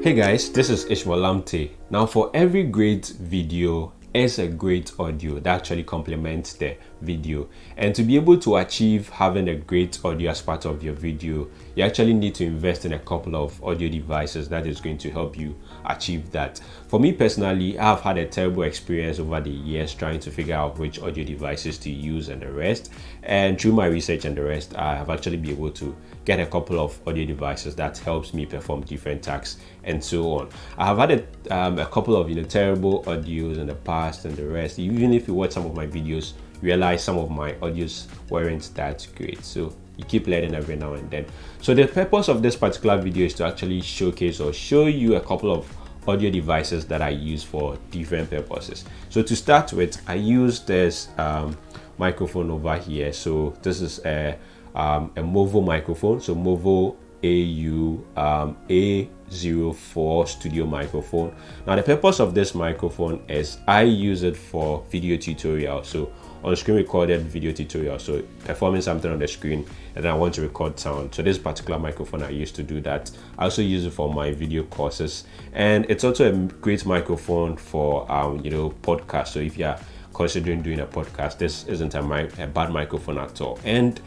Hey guys, this is Ishmael Lamte. Now for every great video is a great audio that actually complements the video and to be able to achieve having a great audio as part of your video you actually need to invest in a couple of audio devices that is going to help you achieve that. For me personally i've had a terrible experience over the years trying to figure out which audio devices to use and the rest. And through my research and the rest i have actually been able to get a couple of audio devices that helps me perform different tasks and so on. I have had a, um, a couple of you know terrible audios in the past and the rest. Even if you watch some of my videos realize some of my audios weren't that great. So you keep learning every now and then. So the purpose of this particular video is to actually showcase or show you a couple of audio devices that i use for different purposes. So to start with i use this um, microphone over here. So this is a um, a movo microphone. So movo AU um, A04 studio microphone. Now the purpose of this microphone is I use it for video tutorial. So on screen recorded video tutorial so performing something on the screen and then i want to record sound. So this particular microphone i used to do that. I also use it for my video courses. And it's also a great microphone for um you know podcast. So if you're considering doing a podcast this isn't a, mic- a bad microphone at all. And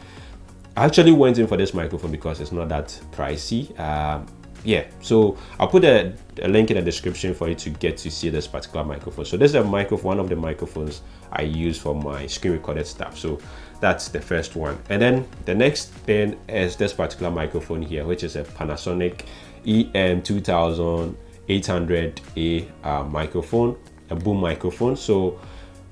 I actually went in for this microphone because it's not that pricey. Um, yeah so i'll put a, a, link in the description for you to get to see this particular microphone. So this is a microphone one of the microphones i use for my screen recorded stuff. So that's the first one. And then the next thing is this particular microphone here which is a panasonic em 2800a uh, microphone a boom microphone. So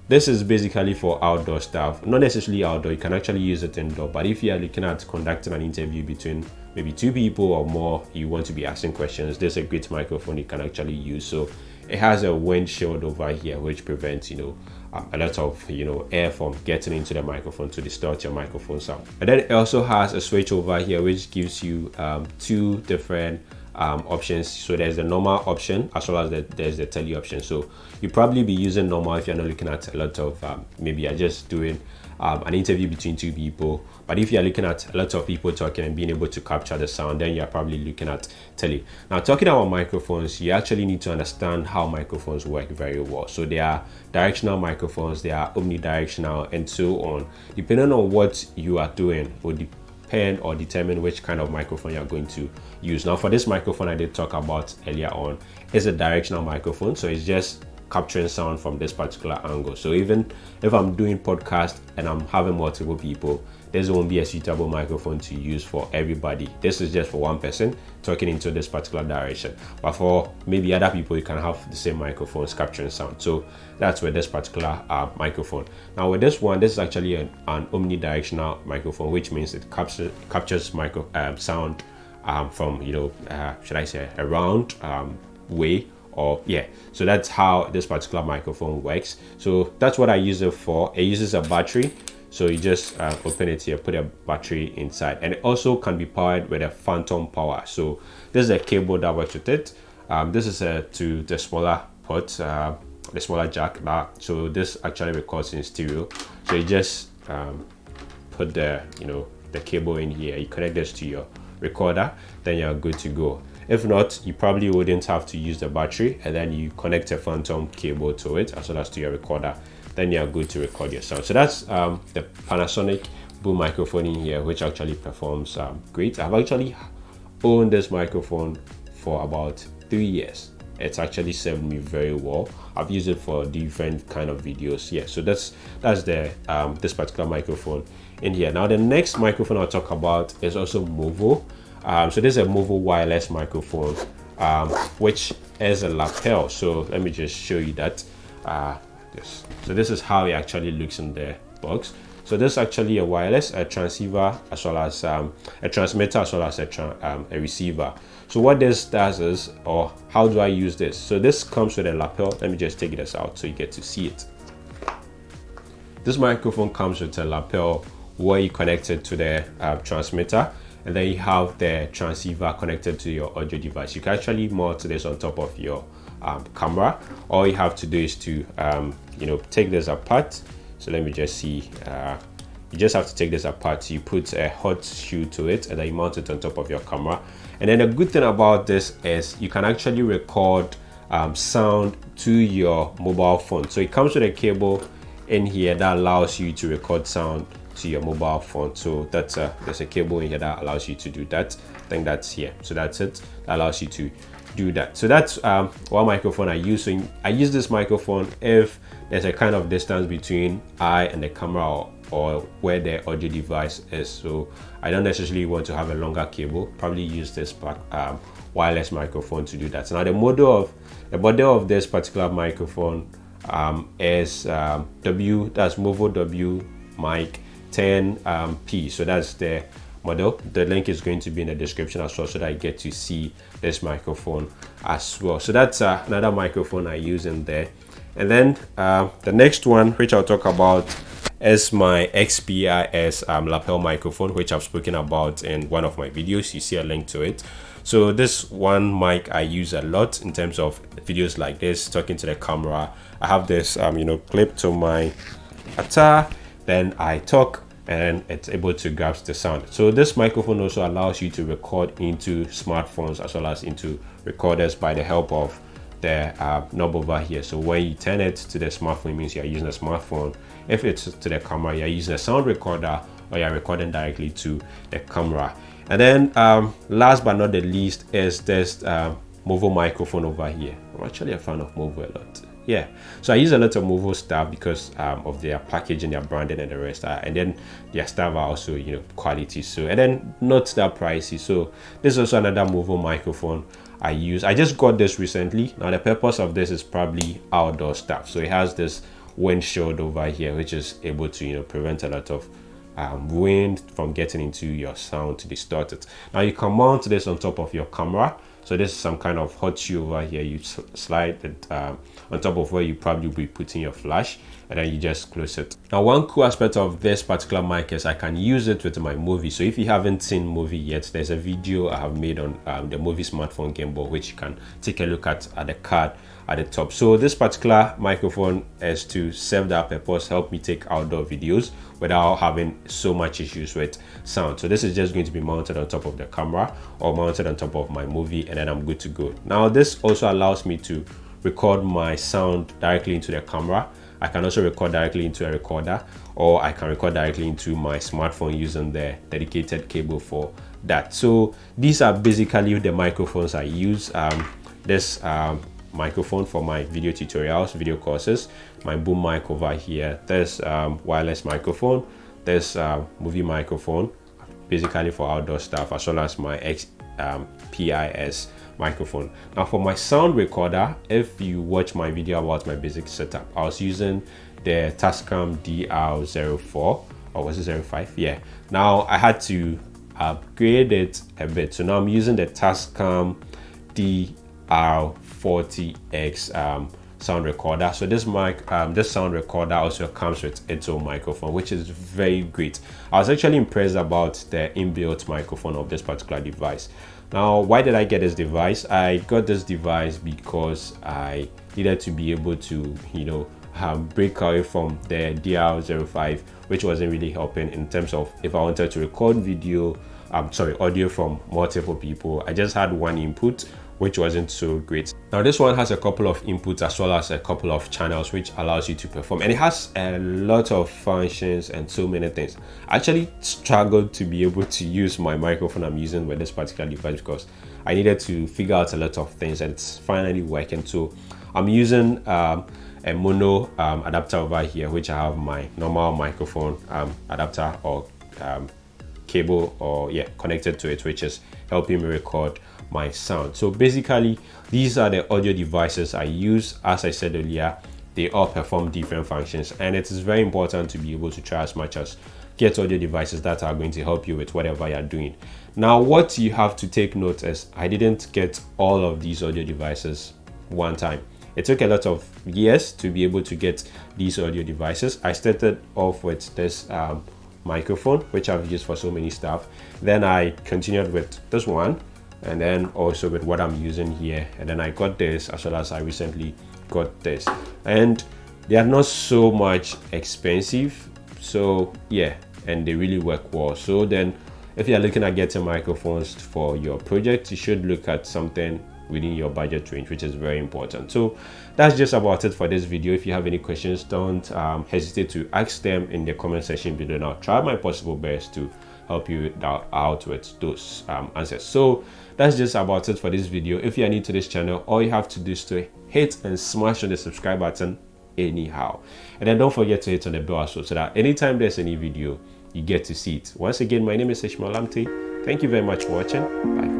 this is basically for outdoor stuff. Not necessarily outdoor you can actually use it indoor but if you are looking at conducting an interview between maybe two people or more you want to be asking questions there's a great microphone you can actually use. So it has a windshield over here which prevents you know um, a lot of you know air from getting into the microphone to distort your microphone sound. And then it also has a switch over here which gives you um, two different um, options. So there's the normal option as well as the, there's the tele option. So you probably be using normal if you're not looking at a lot of um, maybe you're just doing um, an interview between two people. But if you're looking at a lot of people talking and being able to capture the sound then you're probably looking at tele. Now talking about microphones you actually need to understand how microphones work very well. So they are directional microphones they are omnidirectional and so on. Depending on what you are doing would depend or determine which kind of microphone you're going to use. Now for this microphone I did talk about earlier on it's a directional microphone. So it's just capturing sound from this particular angle. So even if I'm doing podcast and I'm having multiple people, this won't be a suitable microphone to use for everybody. This is just for one person talking into this particular direction. But for maybe other people, you can have the same microphones capturing sound. So that's with this particular uh, microphone. Now with this one, this is actually an, an omnidirectional microphone, which means it captures captures micro um, sound um, from you know uh, should I say a round um, way or yeah so that's how this particular microphone works so that's what i use it for it uses a battery so you just uh, open it here put a battery inside. And it also can be powered with a phantom power. So this is a cable that works with it. Um, this is a to the smaller port uh, the smaller jack that so this actually records in stereo. So you just um, put the you know the cable in here. You connect this to your recorder then you're good to go. If not, you probably wouldn't have to use the battery and then you connect a phantom cable to it as well as to your recorder. Then you're good to record your sound. So that's um, the Panasonic boom microphone in here, which actually performs um, great. I've actually owned this microphone for about three years. It's actually served me very well. I've used it for different kind of videos. Yeah, so that's that's the um, this particular microphone in here. Now the next microphone I'll talk about is also Movo. Um, so this is a Movo wireless microphone, um, which is a lapel. So let me just show you that. Uh, this. So this is how it actually looks in the box. So this is actually a wireless, a transceiver, as well as um, a transmitter, as well as a, um, a receiver. So what this does is, or how do I use this? So this comes with a lapel. Let me just take this out so you get to see it. This microphone comes with a lapel where you connect it to the uh, transmitter and then you have the transceiver connected to your audio device. You can actually mount this on top of your um, camera. All you have to do is to, um, you know, take this apart. So let me just see. Uh, you just have to take this apart. You put a hot shoe to it and then you mount it on top of your camera. and then the good thing about this is you can actually record um, sound to your mobile phone so it comes with a cable in here that allows you to record sound to your mobile phone so that's a there's a cable in here that allows you to do that i think that's here so that's it that allows you to do that. So that's um, one microphone i use. So i use this microphone if there's a kind of distance between i and the camera or, or where the audio device is. So i don't necessarily want to have a longer cable. Probably use this um, wireless microphone to do that. Now the model of the model of this particular microphone um, is um, w that's movo w mic 10p um, so that's the model the link is going to be in the description as well so that i get to see this microphone as well. So that's uh, another microphone i use in there. And then uh, the next one which i'll talk about is my xpis um, lapel microphone which i've spoken about in one of my videos. You see a link to it. So this one mic i use a lot in terms of videos like this talking to the camera. I have this um, you know clip to my attire then i talk and it's able to grasp the sound. So this microphone also allows you to record into smartphones as well as into recorders by the help of the uh, knob over here. So when you turn it to the smartphone, it means you're using a smartphone. If it's to the camera, you're using a sound recorder or you're recording directly to the camera. And then um, last but not the least is this uh, Movo microphone over here. I'm actually a fan of Movo a lot yeah. So i use a lot of movo stuff because um, of their packaging their branding and the rest uh, and then their stuff are also you know quality so and then not that pricey. So this is also another movo microphone i use. I just got this recently. Now the purpose of this is probably outdoor stuff. So it has this windshield over here which is able to you know prevent a lot of um, wind from getting into your sound to distort it. Now you can mount this on top of your camera so this is some kind of hot shoe over here. You slide it um, on top of where you probably be putting your flash and then you just close it. Now one cool aspect of this particular mic is I can use it with my Movi. So if you haven't seen Movi yet, there's a video I have made on um, the Movi smartphone gimbal which you can take a look at at the card at the top. So this particular microphone is to serve that purpose, help me take outdoor videos without having so much issues with sound. So this is just going to be mounted on top of the camera or mounted on top of my Movi and then I'm good to go. Now this also allows me to record my sound directly into the camera. I can also record directly into a recorder or I can record directly into my smartphone using the dedicated cable for that. So these are basically the microphones I use. Um, this um, microphone for my video tutorials, video courses, my boom mic over here. There's um, wireless microphone, there's uh, Movi microphone, basically for outdoor stuff, as well as my X, um, PIS microphone. Now for my sound recorder, if you watch my video about my basic setup, I was using the Tascam DR04 or was it 05? Yeah. Now I had to upgrade it a bit. So now I'm using the Tascam DR 40x um, sound recorder. So this mic um, this sound recorder also comes with its own microphone which is very great. I was actually impressed about the inbuilt microphone of this particular device. Now why did i get this device? I got this device because i needed to be able to you know um, break away from the dr05 which wasn't really helping in terms of if i wanted to record video i'm sorry audio from multiple people. I just had one input which wasn't so great. Now this one has a couple of inputs as well as a couple of channels which allows you to perform and it has a lot of functions and so many things. I actually struggled to be able to use my microphone I'm using with this particular device because I needed to figure out a lot of things and it's finally working. So I'm using um, a mono um, adapter over here which I have my normal microphone um, adapter or um, cable or yeah connected to it which is helping me record my sound. So basically these are the audio devices i use. As i said earlier they all perform different functions and it is very important to be able to try as much as get audio devices that are going to help you with whatever you're doing. Now what you have to take note is i didn't get all of these audio devices one time. It took a lot of years to be able to get these audio devices. I started off with this um, microphone which i've used for so many stuff. Then i continued with this one and then also with what I'm using here and then I got this as well as I recently got this and they are not so much expensive so yeah and they really work well so then if you're looking at getting microphones for your project, you should look at something within your budget range, which is very important. So that's just about it for this video. If you have any questions, don't um, hesitate to ask them in the comment section below. And I'll try my possible best to help you out with those um, answers. So that's just about it for this video. If you are new to this channel, all you have to do is to hit and smash on the subscribe button anyhow. And then don't forget to hit on the bell also so that anytime there's any video, you get to see it. Once again, my name is Ishmael Lamte. Thank you very much for watching. Bye